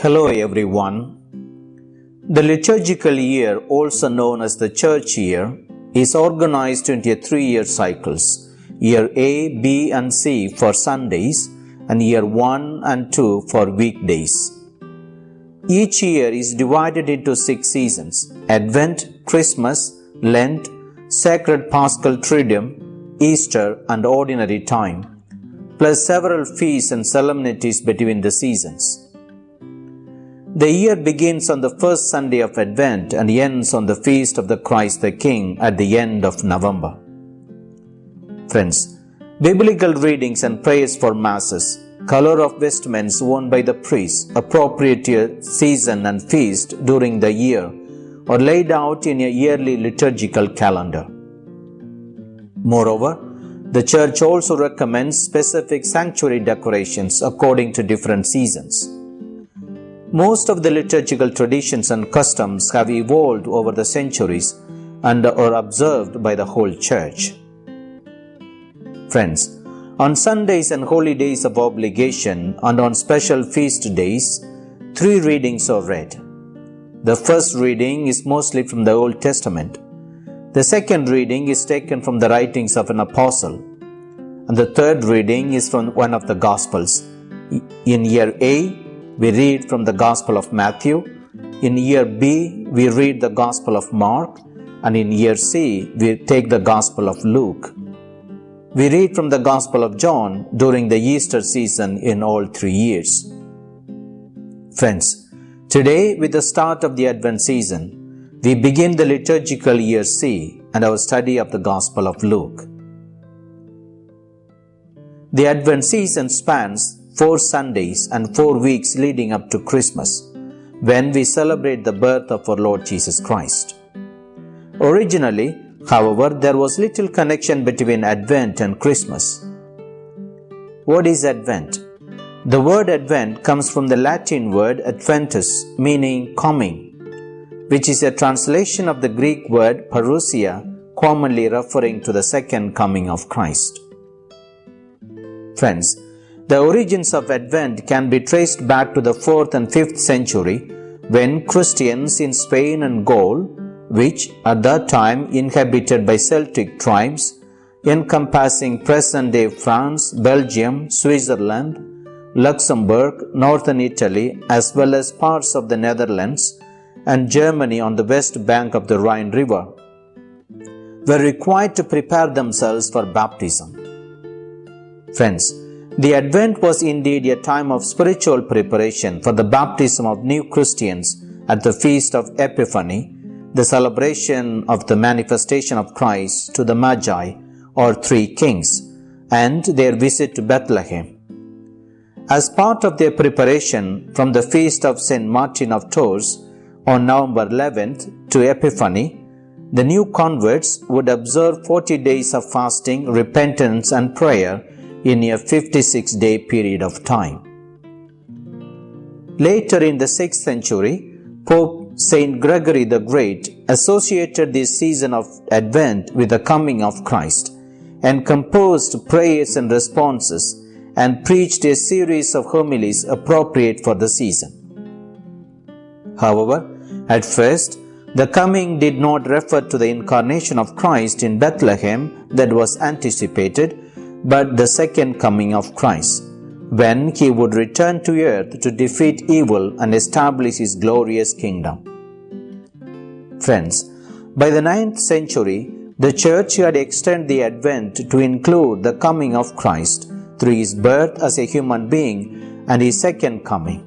Hello everyone. The liturgical year, also known as the church year, is organized into three year cycles year A, B, and C for Sundays, and year 1 and 2 for weekdays. Each year is divided into six seasons Advent, Christmas, Lent, Sacred Paschal Triduum, Easter, and Ordinary Time, plus several feasts and solemnities between the seasons. The year begins on the first Sunday of Advent and ends on the feast of the Christ the King at the end of November. Friends, biblical readings and prayers for masses, color of vestments worn by the priests, appropriate season and feast during the year, are laid out in a yearly liturgical calendar. Moreover, the church also recommends specific sanctuary decorations according to different seasons. Most of the liturgical traditions and customs have evolved over the centuries and are observed by the whole church. Friends, on Sundays and holy days of obligation and on special feast days, three readings are read. The first reading is mostly from the Old Testament. The second reading is taken from the writings of an apostle. And the third reading is from one of the Gospels. In year A, we read from the Gospel of Matthew. In year B, we read the Gospel of Mark. And in year C, we take the Gospel of Luke. We read from the Gospel of John during the Easter season in all three years. Friends, today with the start of the Advent season, we begin the liturgical year C and our study of the Gospel of Luke. The Advent season spans four Sundays and four weeks leading up to Christmas, when we celebrate the birth of our Lord Jesus Christ. Originally, however, there was little connection between Advent and Christmas. What is Advent? The word Advent comes from the Latin word adventus, meaning coming, which is a translation of the Greek word parousia, commonly referring to the second coming of Christ. Friends, the origins of Advent can be traced back to the 4th and 5th century when Christians in Spain and Gaul, which at that time inhabited by Celtic tribes encompassing present day France, Belgium, Switzerland, Luxembourg, northern Italy, as well as parts of the Netherlands and Germany on the west bank of the Rhine River, were required to prepare themselves for baptism. Friends, the Advent was indeed a time of spiritual preparation for the baptism of new Christians at the feast of Epiphany, the celebration of the manifestation of Christ to the Magi or three kings, and their visit to Bethlehem. As part of their preparation from the feast of St. Martin of Tours on November 11th to Epiphany, the new converts would observe 40 days of fasting, repentance, and prayer in a 56 day period of time. Later in the 6th century, Pope Saint Gregory the Great associated this season of Advent with the coming of Christ and composed prayers and responses and preached a series of homilies appropriate for the season. However, at first, the coming did not refer to the incarnation of Christ in Bethlehem that was anticipated, but the second coming of Christ, when he would return to earth to defeat evil and establish his glorious kingdom. Friends, by the ninth century, the church had extended the advent to include the coming of Christ through his birth as a human being and his second coming.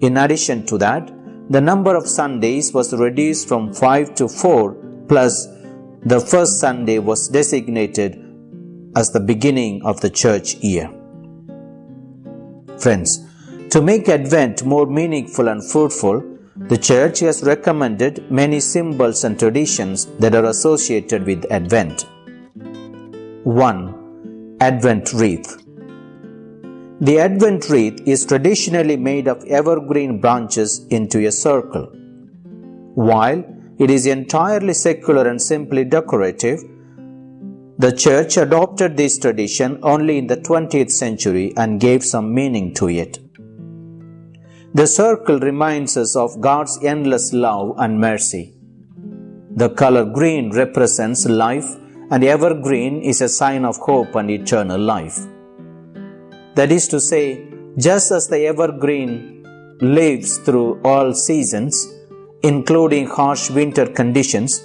In addition to that, the number of Sundays was reduced from 5 to 4 plus the first Sunday was designated as the beginning of the church year. Friends, to make Advent more meaningful and fruitful, the church has recommended many symbols and traditions that are associated with Advent. 1. Advent Wreath The Advent wreath is traditionally made of evergreen branches into a circle. While it is entirely secular and simply decorative, the church adopted this tradition only in the 20th century and gave some meaning to it. The circle reminds us of God's endless love and mercy. The color green represents life, and evergreen is a sign of hope and eternal life. That is to say, just as the evergreen lives through all seasons, including harsh winter conditions,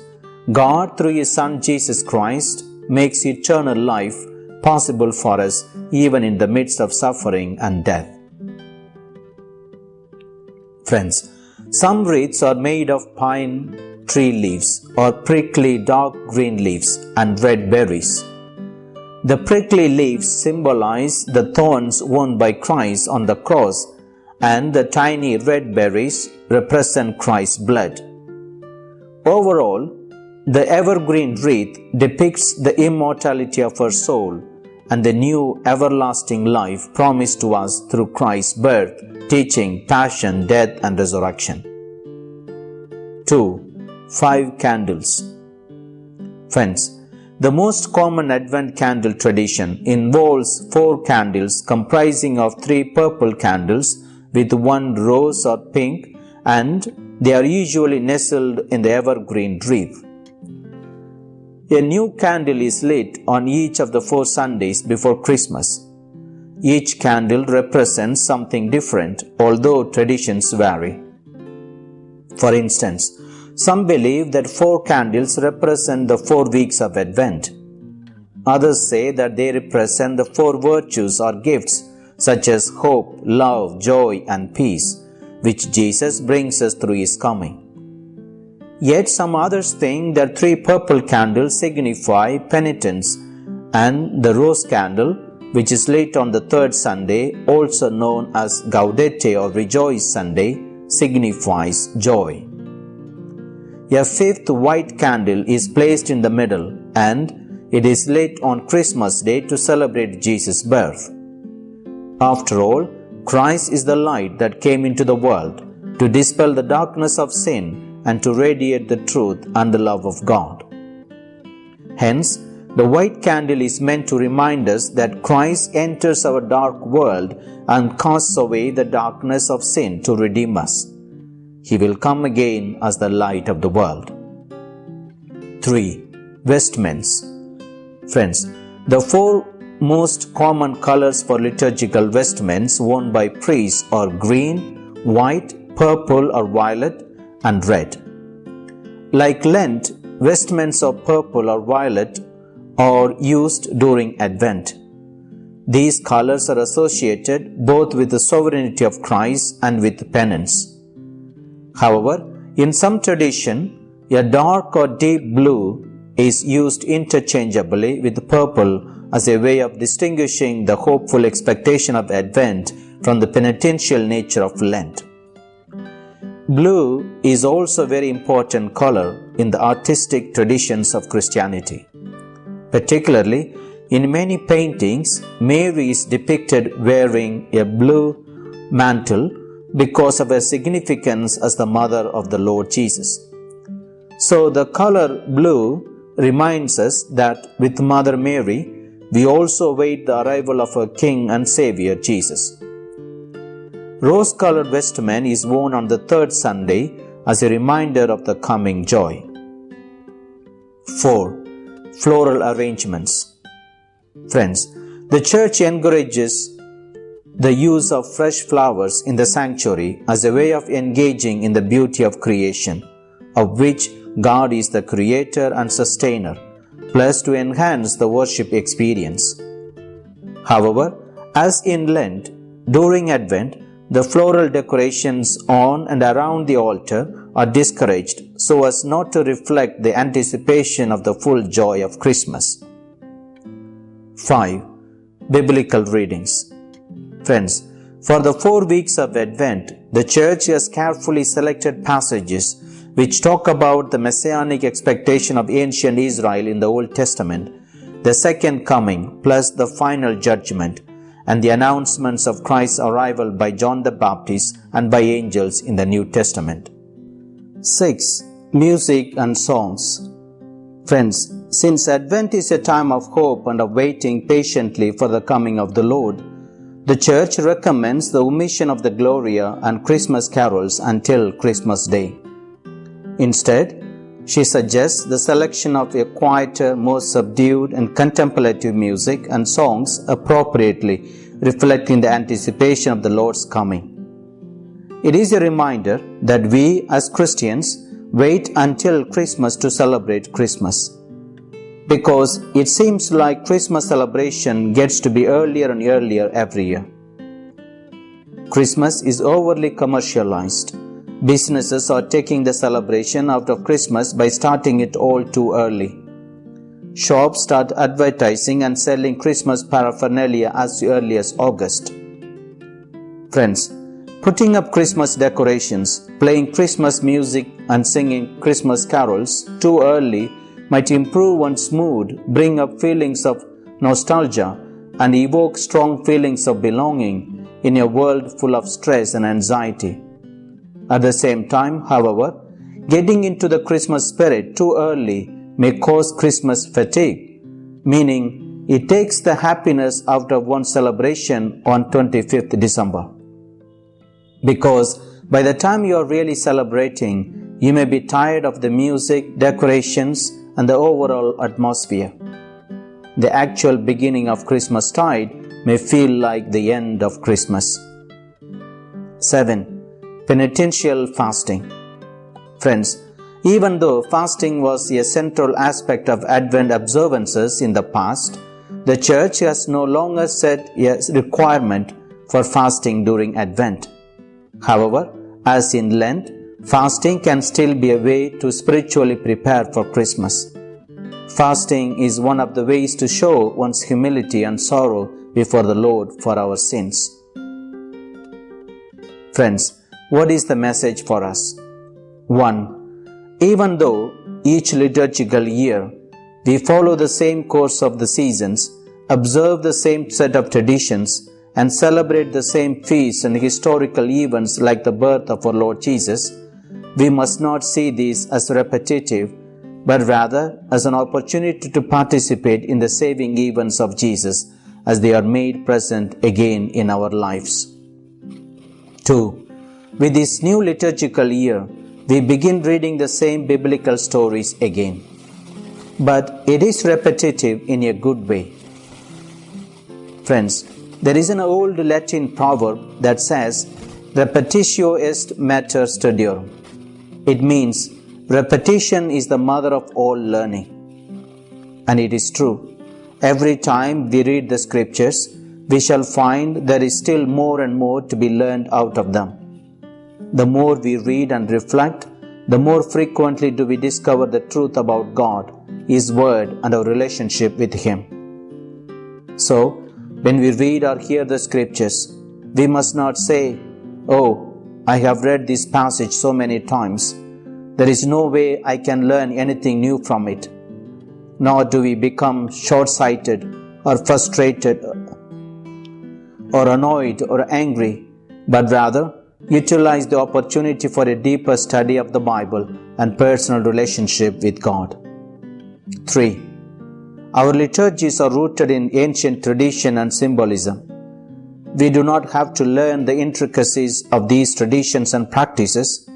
God, through His Son Jesus Christ, makes eternal life possible for us even in the midst of suffering and death. Friends, some wreaths are made of pine tree leaves or prickly dark green leaves and red berries. The prickly leaves symbolize the thorns worn by Christ on the cross, and the tiny red berries represent Christ's blood. Overall, the evergreen wreath depicts the immortality of our soul and the new everlasting life promised to us through Christ's birth, teaching, passion, death, and resurrection. 2. Five candles. Friends, the most common Advent candle tradition involves four candles comprising of three purple candles with one rose or pink and they are usually nestled in the evergreen wreath. A new candle is lit on each of the four Sundays before Christmas. Each candle represents something different, although traditions vary. For instance, some believe that four candles represent the four weeks of Advent. Others say that they represent the four virtues or gifts, such as hope, love, joy, and peace, which Jesus brings us through his coming. Yet some others think that three purple candles signify penitence, and the rose candle, which is lit on the third Sunday, also known as Gaudete or Rejoice Sunday, signifies joy. A fifth white candle is placed in the middle, and it is lit on Christmas Day to celebrate Jesus' birth. After all, Christ is the light that came into the world to dispel the darkness of sin and to radiate the truth and the love of God. Hence, the white candle is meant to remind us that Christ enters our dark world and casts away the darkness of sin to redeem us. He will come again as the light of the world. 3. Vestments Friends, the four most common colors for liturgical vestments worn by priests are green, white, purple or violet, and red. Like Lent, vestments of purple or violet are used during Advent. These colors are associated both with the sovereignty of Christ and with penance. However, in some tradition, a dark or deep blue is used interchangeably with purple as a way of distinguishing the hopeful expectation of Advent from the penitential nature of Lent. Blue is also a very important color in the artistic traditions of Christianity. Particularly, in many paintings, Mary is depicted wearing a blue mantle because of her significance as the mother of the Lord Jesus. So, the color blue reminds us that with Mother Mary, we also await the arrival of our King and Savior Jesus. Rose colored vestment is worn on the third Sunday as a reminder of the coming joy. 4. Floral arrangements. Friends, the church encourages the use of fresh flowers in the sanctuary as a way of engaging in the beauty of creation, of which God is the creator and sustainer, plus to enhance the worship experience. However, as in Lent, during Advent, the floral decorations on and around the altar are discouraged so as not to reflect the anticipation of the full joy of Christmas. 5. Biblical readings. Friends, for the four weeks of Advent, the Church has carefully selected passages which talk about the messianic expectation of ancient Israel in the Old Testament, the second coming, plus the final judgment, and the announcements of Christ's arrival by John the Baptist and by angels in the New Testament. 6. Music and Songs Friends, since Advent is a time of hope and of waiting patiently for the coming of the Lord, the Church recommends the omission of the Gloria and Christmas carols until Christmas Day. Instead, she suggests the selection of a quieter, more subdued and contemplative music and songs appropriately reflecting the anticipation of the Lord's coming. It is a reminder that we as Christians wait until Christmas to celebrate Christmas. Because it seems like Christmas celebration gets to be earlier and earlier every year. Christmas is overly commercialized Businesses are taking the celebration out of Christmas by starting it all too early. Shops start advertising and selling Christmas paraphernalia as early as August. Friends, putting up Christmas decorations, playing Christmas music, and singing Christmas carols too early might improve one's mood, bring up feelings of nostalgia, and evoke strong feelings of belonging in a world full of stress and anxiety. At the same time, however, getting into the Christmas spirit too early may cause Christmas fatigue, meaning it takes the happiness out of one's celebration on 25th December. Because by the time you are really celebrating, you may be tired of the music, decorations, and the overall atmosphere. The actual beginning of Christmas tide may feel like the end of Christmas. 7 penitential fasting. Friends, even though fasting was a central aspect of Advent observances in the past, the Church has no longer set a requirement for fasting during Advent. However, as in Lent, fasting can still be a way to spiritually prepare for Christmas. Fasting is one of the ways to show one's humility and sorrow before the Lord for our sins. Friends, what is the message for us? 1. Even though each liturgical year we follow the same course of the seasons, observe the same set of traditions, and celebrate the same feasts and historical events like the birth of our Lord Jesus, we must not see these as repetitive, but rather as an opportunity to participate in the saving events of Jesus as they are made present again in our lives. 2. With this new liturgical year, we begin reading the same biblical stories again. But it is repetitive in a good way. Friends, there is an old Latin proverb that says, Repetitio est mater studiorum. It means repetition is the mother of all learning. And it is true. Every time we read the scriptures, we shall find there is still more and more to be learned out of them. The more we read and reflect, the more frequently do we discover the truth about God, His Word, and our relationship with Him. So, when we read or hear the scriptures, we must not say, Oh, I have read this passage so many times. There is no way I can learn anything new from it. Nor do we become short sighted or frustrated or annoyed or angry, but rather utilize the opportunity for a deeper study of the Bible and personal relationship with God. 3. Our liturgies are rooted in ancient tradition and symbolism. We do not have to learn the intricacies of these traditions and practices.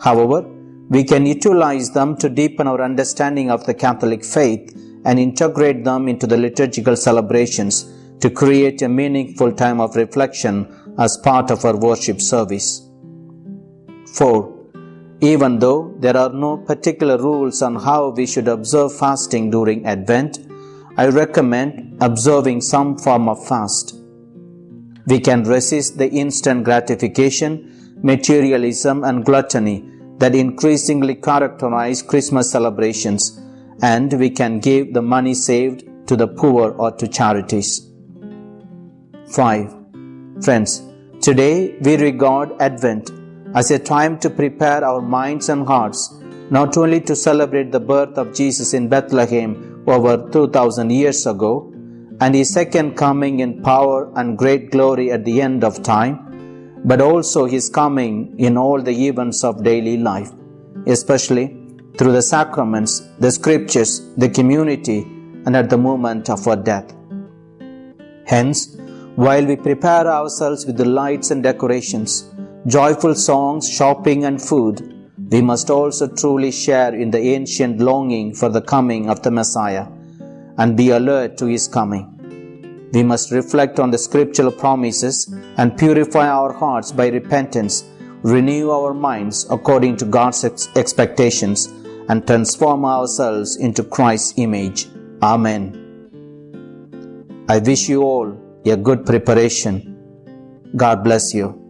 However, we can utilize them to deepen our understanding of the Catholic faith and integrate them into the liturgical celebrations to create a meaningful time of reflection as part of our worship service. 4. Even though there are no particular rules on how we should observe fasting during Advent, I recommend observing some form of fast. We can resist the instant gratification, materialism, and gluttony that increasingly characterize Christmas celebrations, and we can give the money saved to the poor or to charities. 5. Friends, today we regard Advent as a time to prepare our minds and hearts not only to celebrate the birth of Jesus in Bethlehem over 2000 years ago and his second coming in power and great glory at the end of time, but also his coming in all the events of daily life, especially through the sacraments, the scriptures, the community, and at the moment of our death. Hence, While we prepare ourselves with the lights and decorations, joyful songs, shopping, and food, we must also truly share in the ancient longing for the coming of the Messiah and be alert to his coming. We must reflect on the scriptural promises and purify our hearts by repentance, renew our minds according to God's ex- expectations, and transform ourselves into Christ's image. Amen. I wish you all a good preparation. God bless you.